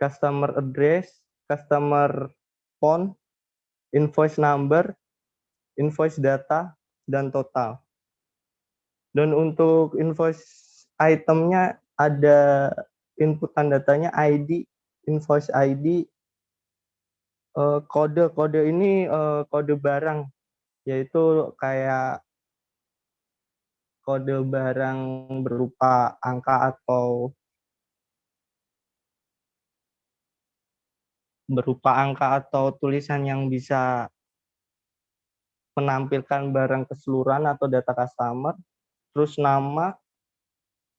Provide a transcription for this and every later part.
customer address, customer phone, invoice number, invoice data, dan total. Dan untuk invoice itemnya ada inputan datanya ID, invoice ID, kode-kode eh, ini eh, kode barang, yaitu kayak kode barang berupa angka atau berupa angka atau tulisan yang bisa menampilkan barang keseluruhan atau data customer, terus nama,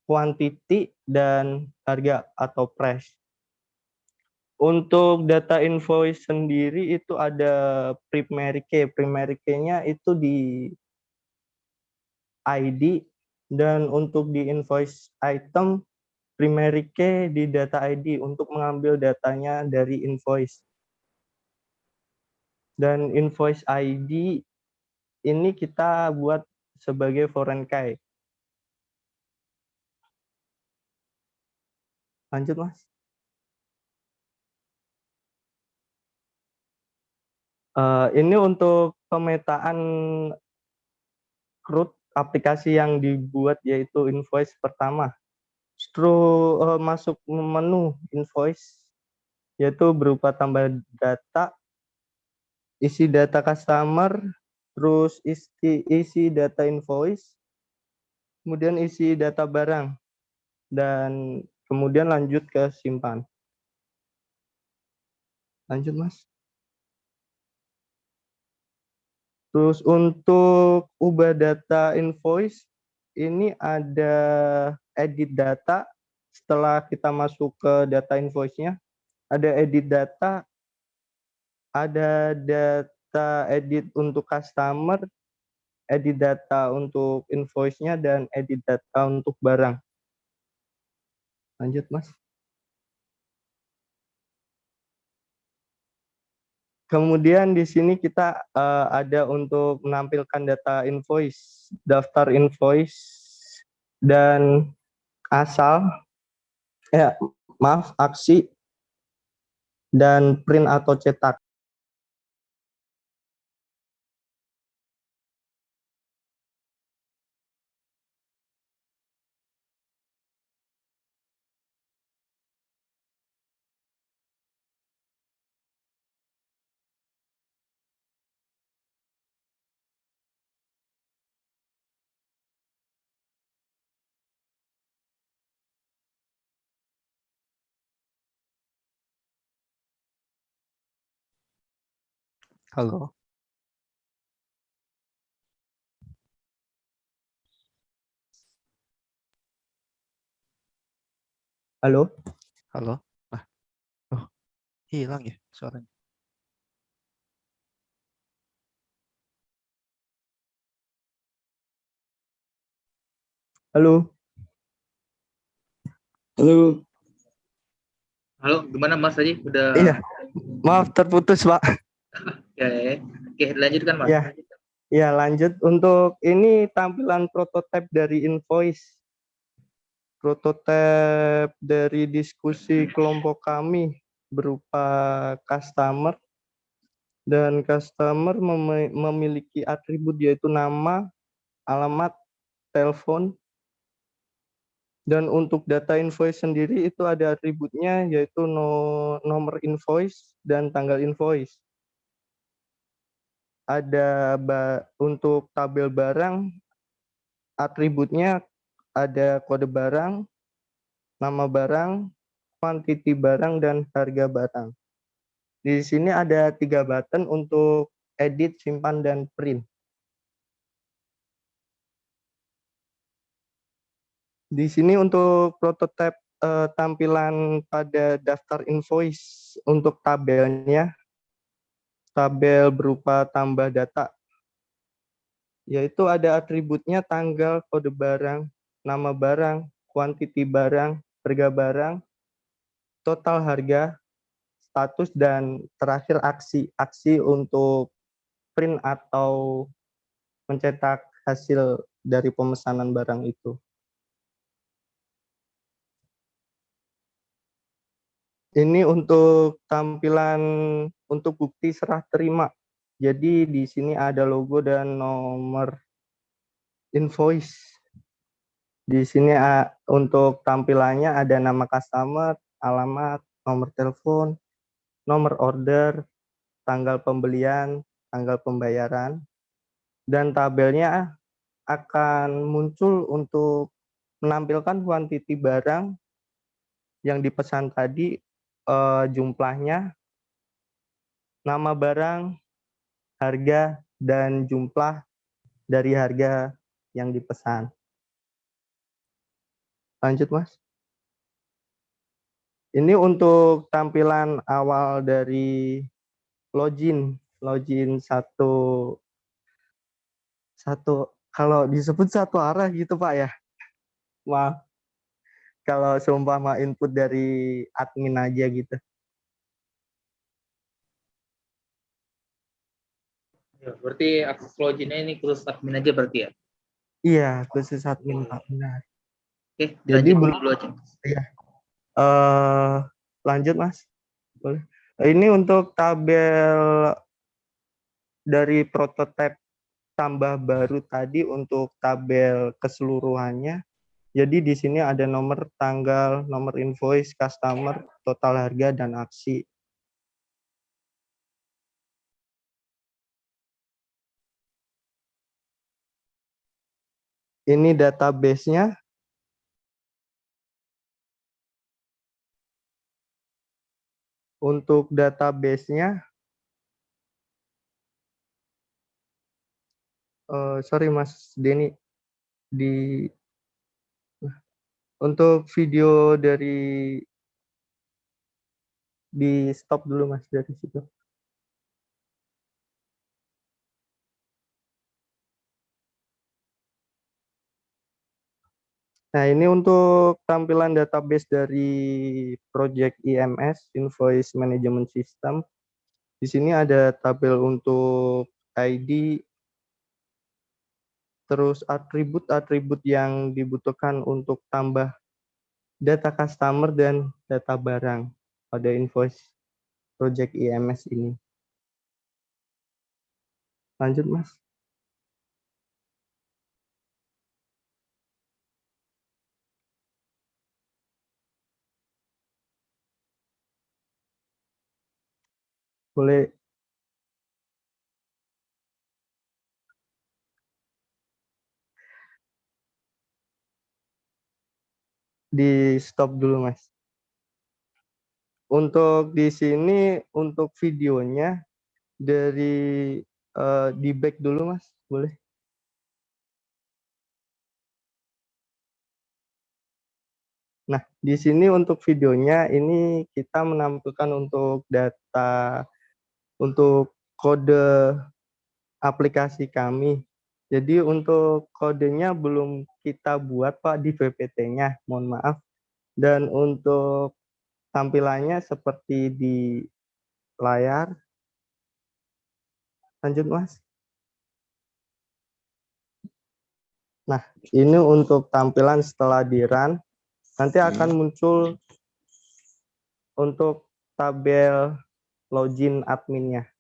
quantity, dan harga atau price. Untuk data invoice sendiri itu ada primary key. Primary key-nya itu di ID dan untuk di invoice item primary key di data ID untuk mengambil datanya dari invoice. Dan invoice ID ini kita buat sebagai foreign key. Lanjut, Mas. Uh, ini untuk pemetaan root aplikasi yang dibuat yaitu invoice pertama. Setelah uh, masuk menu invoice yaitu berupa tambah data, isi data customer, terus isi, isi data invoice, kemudian isi data barang, dan kemudian lanjut ke simpan. Lanjut, Mas. Terus untuk ubah data invoice, ini ada edit data. Setelah kita masuk ke data invoice-nya, ada edit data, ada data edit untuk customer, edit data untuk invoice-nya, dan edit data untuk barang. Lanjut, Mas. Kemudian di sini kita uh, ada untuk menampilkan data invoice, daftar invoice, dan asal, ya maaf, aksi, dan print atau cetak. Halo. Halo. Halo. Ah. Oh, hilang ya suaranya. Halo. Halo. Halo, gimana Mas tadi? Udah Iya. Maaf terputus, Pak. Ya, ya, Oke, lanjutkan Mas. Ya. Ya, lanjut. Untuk ini tampilan prototipe dari invoice. Prototipe dari diskusi kelompok kami berupa customer dan customer mem memiliki atribut yaitu nama, alamat, telepon, dan untuk data invoice sendiri itu ada atributnya yaitu no, nomor invoice dan tanggal invoice ada untuk tabel barang atributnya ada kode barang, nama barang, kuantiti barang, dan harga barang. Di sini ada tiga button untuk edit, simpan, dan print. Di sini untuk prototipe eh, tampilan pada daftar invoice untuk tabelnya tabel berupa tambah data, yaitu ada atributnya tanggal, kode barang, nama barang, kuantiti barang, harga barang, total harga, status, dan terakhir aksi. Aksi untuk print atau mencetak hasil dari pemesanan barang itu. Ini untuk tampilan untuk bukti serah terima. Jadi di sini ada logo dan nomor invoice. Di sini untuk tampilannya ada nama customer, alamat, nomor telepon, nomor order, tanggal pembelian, tanggal pembayaran, dan tabelnya akan muncul untuk menampilkan kuantiti barang yang dipesan tadi uh, jumlahnya, nama barang, harga, dan jumlah dari harga yang dipesan. Lanjut, Mas. Ini untuk tampilan awal dari login, login satu satu kalau disebut satu arah gitu Pak ya. Maaf kalau seumpama input dari admin aja gitu. Ya, berarti akses loginnya ini khusus admin aja berarti ya? Iya, khusus admin Pak, benar. Oke, Jadi belum dulu aja. Iya. Uh, lanjut Mas. Boleh. Ini untuk tabel dari prototipe tambah baru tadi untuk tabel keseluruhannya jadi di sini ada nomor tanggal, nomor invoice, customer, total harga, dan aksi. Ini database-nya. Untuk database-nya, uh, sorry Mas Denny, di untuk video dari di stop dulu Mas dari situ. Nah, ini untuk tampilan database dari project IMS, Invoice Management System. Di sini ada tabel untuk ID, terus atribut-atribut yang dibutuhkan untuk tambah data customer dan data barang pada invoice project IMS ini. Lanjut, Mas. Boleh di stop dulu mas. Untuk di sini untuk videonya dari uh, di back dulu mas, boleh? Nah, di sini untuk videonya ini kita menampilkan untuk data untuk kode aplikasi kami jadi untuk kodenya belum kita buat Pak di VPT-nya, mohon maaf. Dan untuk tampilannya seperti di layar. Lanjut Mas. Nah, ini untuk tampilan setelah di run. Nanti akan hmm. muncul untuk tabel login adminnya.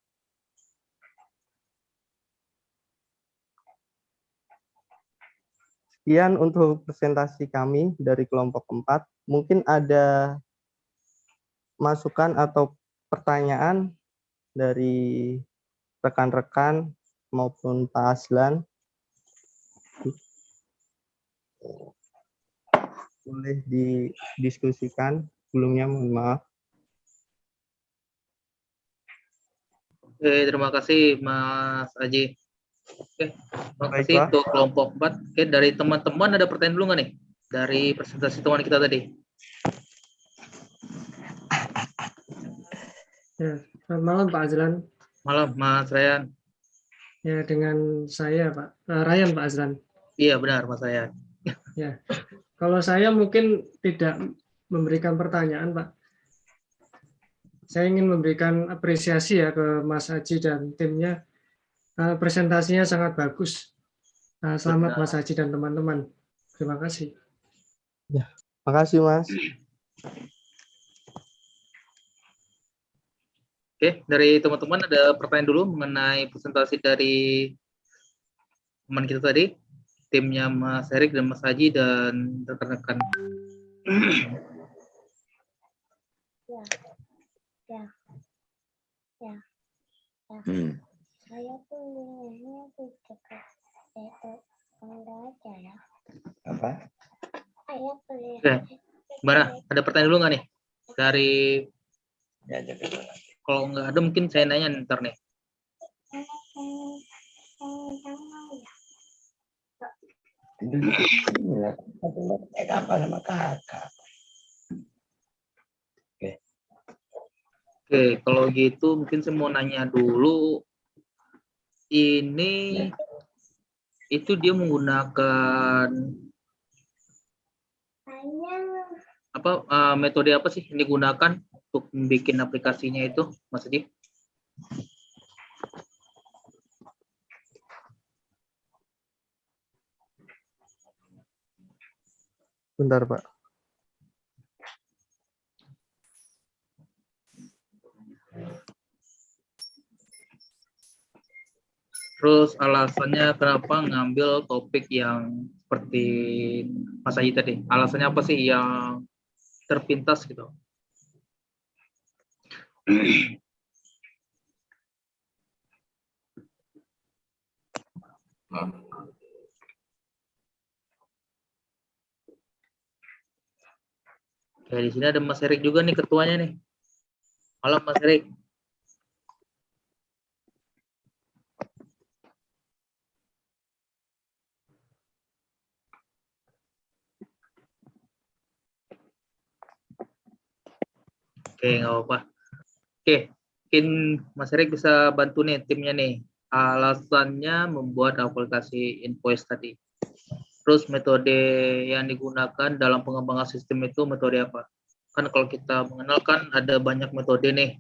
Sekian untuk presentasi kami dari kelompok 4. Mungkin ada masukan atau pertanyaan dari rekan-rekan maupun Pak Aslan. Boleh didiskusikan. Sebelumnya mohon maaf. Oke, terima kasih Mas Aji. Oke, terima kasih untuk kelompok 4. Oke, dari teman-teman ada pertanyaan dulu nggak nih? Dari presentasi teman kita tadi. Ya, selamat malam Pak Azlan. Malam Mas Ryan. Ya, dengan saya Pak uh, Ryan Pak Azlan. Iya benar Mas Ryan. Ya, kalau saya mungkin tidak memberikan pertanyaan Pak. Saya ingin memberikan apresiasi ya ke Mas Haji dan timnya Eh, presentasinya sangat bagus. Eh, selamat Mas Haji dan teman-teman. Terima kasih. Ya, kasih Mas. Oke, dari teman-teman ada pertanyaan dulu mengenai presentasi dari teman kita tadi, timnya Mas Erik dan Mas Haji dan rekan-rekan. Ya, ya, ya, ya. Hmm. Saya kuliahnya di dekat itu Bangda aja ya. Apa? Saya kuliah. Oke. Gimana? Ada pertanyaan dulu nggak nih? Dari Ya, kalau nggak ada mungkin saya nanya ntar nih. Ya, apa sama kakak? Oke, kalau gitu mungkin saya mau nanya dulu. Ini itu dia menggunakan apa eh, metode apa sih yang digunakan untuk membuat aplikasinya itu, Mas Adi? Bentar, Pak. Terus alasannya kenapa ngambil topik yang seperti Mas Aji tadi? Alasannya apa sih yang terpintas gitu? Oke, di sini ada Mas Erik juga nih ketuanya nih. Malam Mas Erik. Oke, nggak apa-apa. Oke, mungkin Mas Erik bisa bantu nih timnya nih. Alasannya membuat aplikasi invoice tadi. Terus metode yang digunakan dalam pengembangan sistem itu metode apa? Kan kalau kita mengenalkan ada banyak metode nih.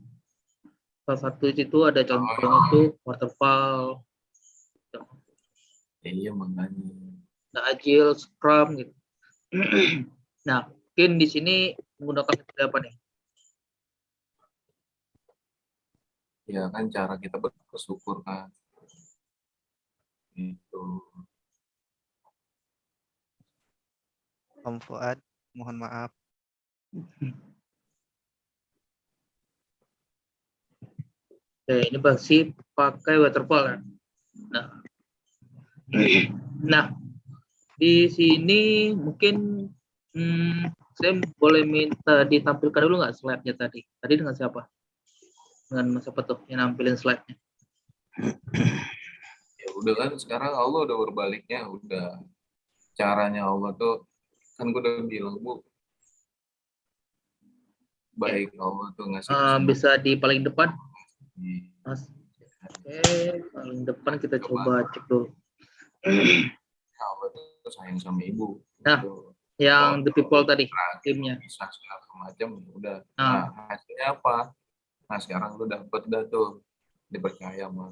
Salah satu itu ada contohnya itu waterfall, Iya, makanya. ada agile, scrum gitu. nah, mungkin di sini menggunakan metode apa nih? Ya kan cara kita bersyukur kan. Itu. Om Fuad, mohon maaf. Oke, ini pasti pakai waterfall kan? Nah, nah di sini mungkin hmm, saya boleh minta ditampilkan dulu nggak slide-nya tadi? Tadi dengan siapa? Dengan siapa tuh yang nampilin slide-nya? Ya udah kan sekarang Allah udah berbaliknya, udah caranya Allah tuh kan gue udah bilang bu baik Allah tuh ngasih kesembuhan. bisa di paling depan, Iya. Mas. Oke, paling depan kita coba cek dulu. Allah tuh sayang sama ibu Nah. Gitu. Yang the people tadi, timnya. bisa segala macam udah Nah. nah hasilnya apa nah sekarang lu dapet dah tuh? Dipercaya sama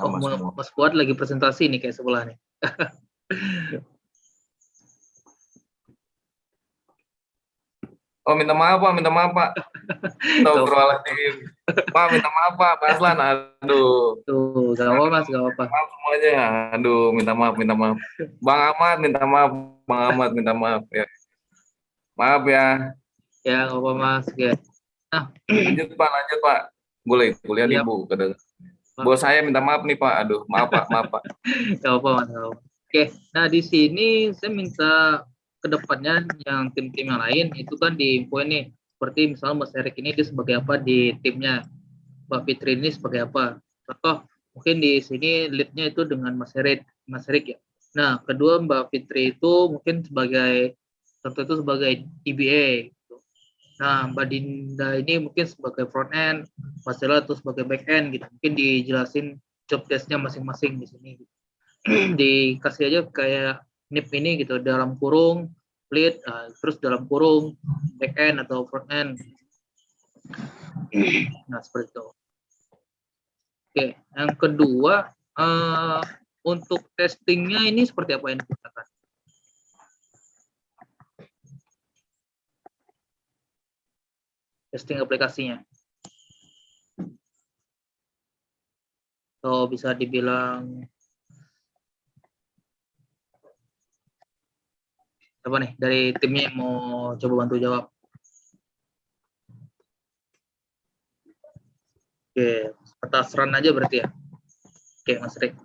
Oh, sama semua. Mas Fuad lagi presentasi nih kayak sebelah nih. oh minta maaf pak minta maaf pak. Astagfirullahaladzim pak minta maaf pak. Pak Aslan aduh. Tuh, gak apa mas, gak apa. maaf semuanya. Aduh minta maaf minta maaf. Bang Ahmad minta maaf. Bang Ahmad minta maaf ya. Maaf ya. Ya, gak apa mas. Ya. Lanjut pak lanjut pak boleh kuliah Siap. ibu kadang bos saya minta maaf nih pak aduh maaf pak maaf pak Gak apa mas. Gak apa. Oke, nah di sini saya minta ke depannya yang tim-tim yang lain itu kan diinfoin nih. Seperti misalnya Mas Erik ini dia sebagai apa di timnya. Mbak Fitri ini sebagai apa. Contoh, mungkin di sini leadnya itu dengan Mas Erik, Mas Erik ya. Nah, kedua Mbak Fitri itu mungkin sebagai contoh itu sebagai DBA. Nah, Mbak Dinda ini mungkin sebagai front end, Mas Dela itu sebagai back end gitu. Mungkin dijelasin job desk-nya masing-masing di sini. gitu. Dikasih aja kayak NIP ini gitu dalam kurung lead, ah, terus dalam kurung back end atau front end. Nah, seperti itu. Oke, yang kedua eh, untuk testingnya ini seperti apa yang digunakan? Testing aplikasinya. atau bisa dibilang apa nih dari timnya yang mau coba bantu jawab? Oke, atas run aja berarti ya. Oke, Mas Rik.